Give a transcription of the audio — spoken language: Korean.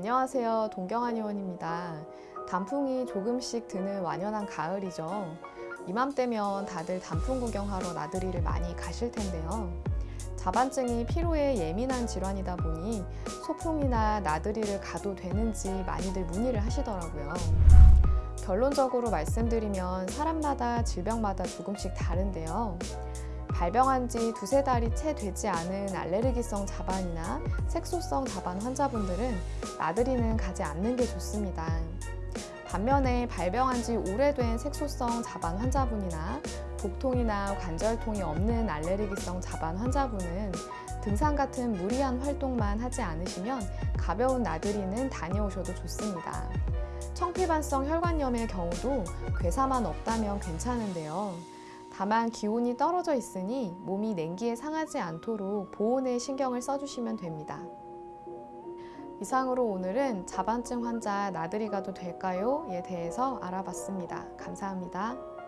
안녕하세요. 동경한 의원입니다. 단풍이 조금씩 드는 완연한 가을이죠. 이맘때면 다들 단풍 구경하러 나들이를 많이 가실 텐데요. 자반증이 피로에 예민한 질환이다 보니 소풍이나 나들이를 가도 되는지 많이들 문의를 하시더라고요. 결론적으로 말씀드리면 사람마다 질병마다 조금씩 다른데요. 발병한 지 두세 달이 채 되지 않은 알레르기성 자반이나 색소성 자반 환자분들은 나들이는 가지 않는 게 좋습니다. 반면에 발병한 지 오래된 색소성 자반 환자분이나 복통이나 관절통이 없는 알레르기성 자반 환자분은 등산 같은 무리한 활동만 하지 않으시면 가벼운 나들이는 다녀오셔도 좋습니다. 청피반성 혈관염의 경우도 괴사만 없다면 괜찮은데요. 다만 기온이 떨어져 있으니 몸이 냉기에 상하지 않도록 보온에 신경을 써주시면 됩니다. 이상으로 오늘은 자반증 환자 나들이 가도 될까요?에 대해서 알아봤습니다. 감사합니다.